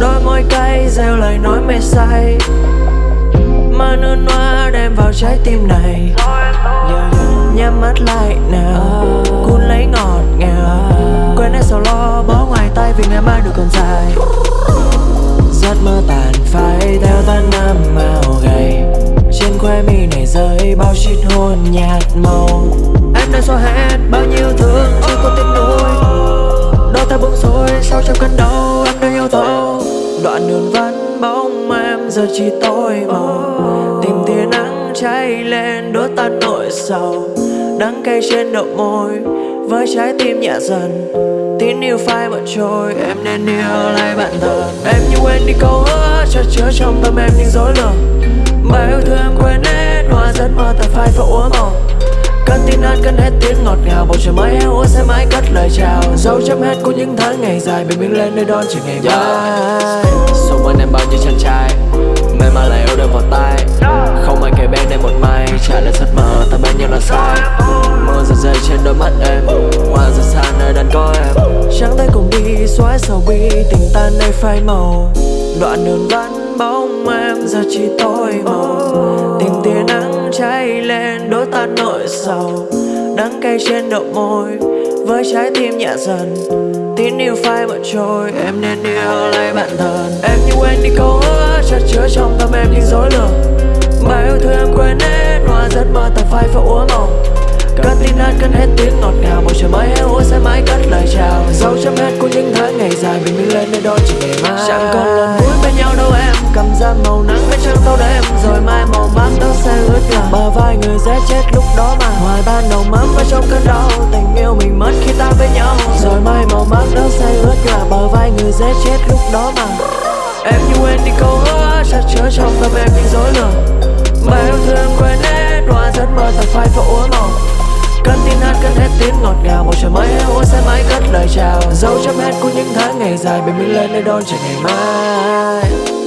Đôi môi cay gieo lời nói mê say. Mà nước hoa đem vào trái tim này. Nhắm mắt lại nào. Cuốn lấy ngọt ngào. Quên hết sầu lo bỏ ngoài tay vì ngày mai được còn dài. Đoạn đường vẫn bóng em, giờ chỉ tối màu Tìm tia nắng cháy lên, đốt tan nỗi sầu. Đắng cay trên đầu môi, với trái tim nhẹ dần. Tin yêu phai bận trôi, Em nên yêu lại bạn thân Em như quên đi câu hứa, Cho chứa trong tâm em những dối lừa Bài yêu thương quên hết Hoa giấc mơ tàn phai và uống màu. Cơn tin ăn hết tiếng ngọt ngào. Bầu trời mới heo sẽ mãi cất lời chào. Dấu chấm hết của những tháng ngày dài, Bình minh lên nơi đón chờ ngày mai. Xung quanh em bao nhiêu chàng trai Mê mà lại yêu đôi vào tay. Không ai kể bên em một mai, Trả lời giấc mơ ta bên nhau là sai. Mưa rơi rơi trên đôi mắt em, Hoa rơi xa nơi đàn có em. Trắng tay cùng đi, xóa sầu bi, Tình tan nơi phai màu. Đoạn đường vẫn bóng em, giờ chỉ tối màu tình tia nắng cháy lên đốt ta nỗi sầu. Đắng cay trên đầu môi, với trái tim nhẹ dần. Tín yêu phai bận trôi, Em nên yêu lấy bạn thân. Em như quên đi câu hứa chặt chứa trong tâm em những dối lừa Bài yêu thương em quên hết Hoa giấc mơ tàn phai phải úa màu Cơn tin hát cơn hết tiếng ngọt ngào Bầu trời mới heo sẽ mãi cất lời chào. Dấu chấm hết của những tháng ngày dài, Bình minh lên nơi đón chỉ ngày mai Chẳng có vai người dễ chết lúc đó mà. Ngoài ban đầu mắm vào trong cơn đau, Tình yêu mình mất khi ta với nhau. Rồi mai màu mắt đó sẽ ướt là Bờ vai người dễ chết lúc đó mà. Em như quên đi câu hứa chặt chứa trong tâm em những dối lừa Bài yêu thương quên hết Hoa giấc mơ thật phai và úa màu cân tin hát cân hết tiếng ngọt ngào Bầu trời mới uống sẽ mãi cất lời chào. Dấu chấm hết của những tháng ngày dài Bình minh lên nơi đón chờ ngày mai.